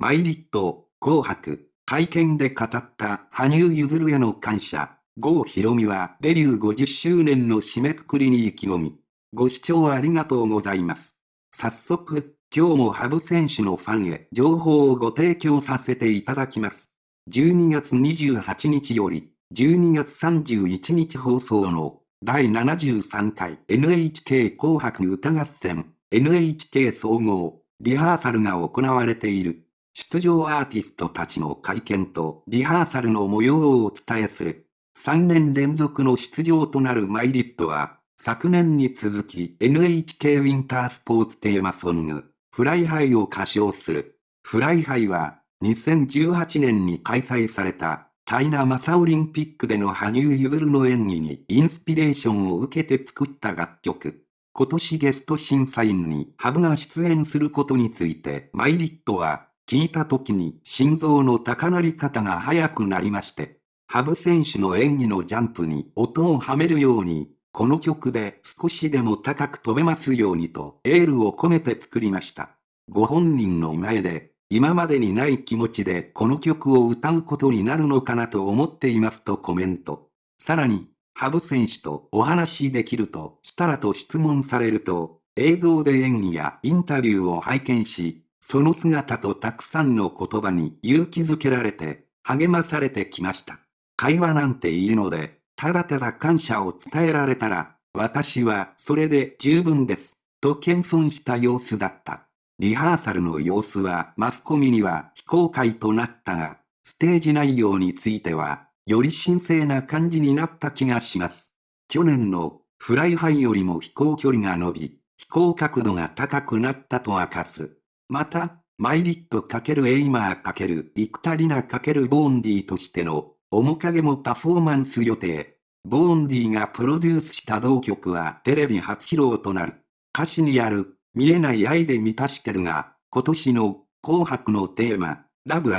マイリット、紅白、会見で語った羽生結弦への感謝。郷ひろみはデビュー50周年の締めくくりに意気込み。ご視聴ありがとうございます。早速、今日も羽生選手のファンへ情報をご提供させていただきます。12月28日より、12月31日放送の第73回 NHK 紅白歌合戦 NHK 総合リハーサルが行われている出場アーティストたちの会見とリハーサルの模様をお伝えする3年連続の出場となる milet は昨年に続き NHK ウィンタースポーツテーマソング Fly High を歌唱する Fly High は2018年に開催されたチャイナマサオリンピックでの羽生結弦の演技にインスピレーションを受けて作った楽曲。今年ゲスト審査員にハブが出演することについて milet は聞いた時に心臓の高鳴り方が速くなりまして、ハブ選手の演技のジャンプに音をはめるように、この曲で少しでも高く飛べますようにとエールを込めて作りました。ご本人の前で、今までにない気持ちでこの曲を歌うことになるのかなと思っていますとコメント。さらに、ハブ選手とお話しできるとしたらと質問されると、映像で演技やインタビューを拝見し、その姿とたくさんの言葉に勇気づけられて、励まされてきました。会話なんているので、ただただ感謝を伝えられたら、私はそれで十分です、と謙遜した様子だった。リハーサルの様子はマスコミには非公開となったが、ステージ内容についてはより神聖な感じになった気がします。去年の Fly High よりも飛行距離が伸び、飛行角度が高くなったと明かす。また、 milet×Aimer×幾田りら×Vaundy としてのおもかげもパフォーマンス予定。ボーンディがプロデュースした同曲はテレビ初披露となる。歌詞にある見えない愛で満たしてるが、今年の紅白のテーマ、ラブ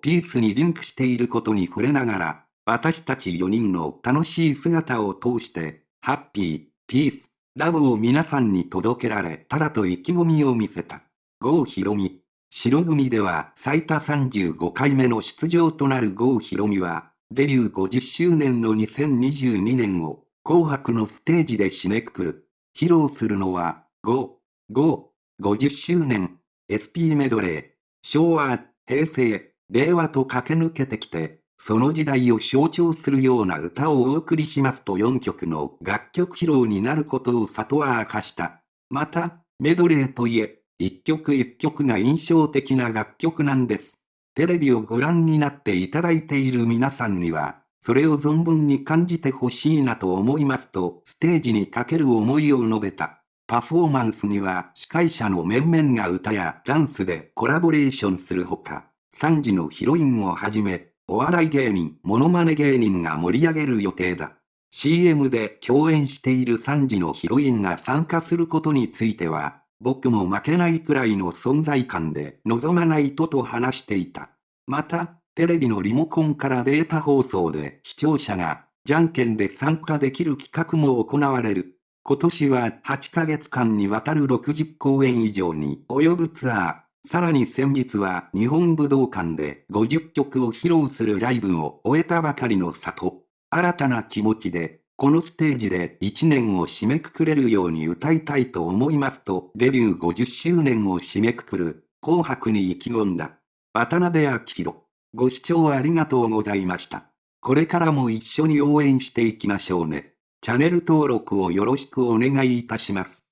ピースにリンクしていることに触れながら、私たち4人の楽しい姿を通して、ハッピー、ピース、ラブを皆さんに届けられたらと意気込みを見せた。郷ひろみ。白組では最多35回目の出場となる郷ひろみは、デビュー50周年の2022年を紅白のステージで締めくくる。披露するのは、5、5、50周年、SP メドレー、昭和、平成、令和と駆け抜けてきて、その時代を象徴するような歌をお送りしますと4曲の楽曲披露になることを里は明かした。また、メドレーといえ、一曲一曲が印象的な楽曲なんです。テレビをご覧になっていただいている皆さんには、それを存分に感じてほしいなと思いますと、ステージにかける思いを述べた。パフォーマンスには司会者の面々が歌やダンスでコラボレーションするほか、3時のヒロインをはじめ、お笑い芸人、モノマネ芸人が盛り上げる予定だ。CM で共演している3時のヒロインが参加することについては、僕も負けないくらいの存在感で望まないとと話していた。また、テレビのリモコンからデータ放送で視聴者がじゃんけんで参加できる企画も行われる。今年は8ヶ月間にわたる60公演以上に及ぶツアー。さらに先日は日本武道館で50曲を披露するライブを終えたばかりの里。新たな気持ちで、このステージで1年を締めくくれるように歌いたいと思いますとデビュー50周年を締めくくる紅白に意気込んだ。渡辺明宏。ご視聴ありがとうございました。これからも一緒に応援していきましょうね。チャンネル登録をよろしくお願いいたします。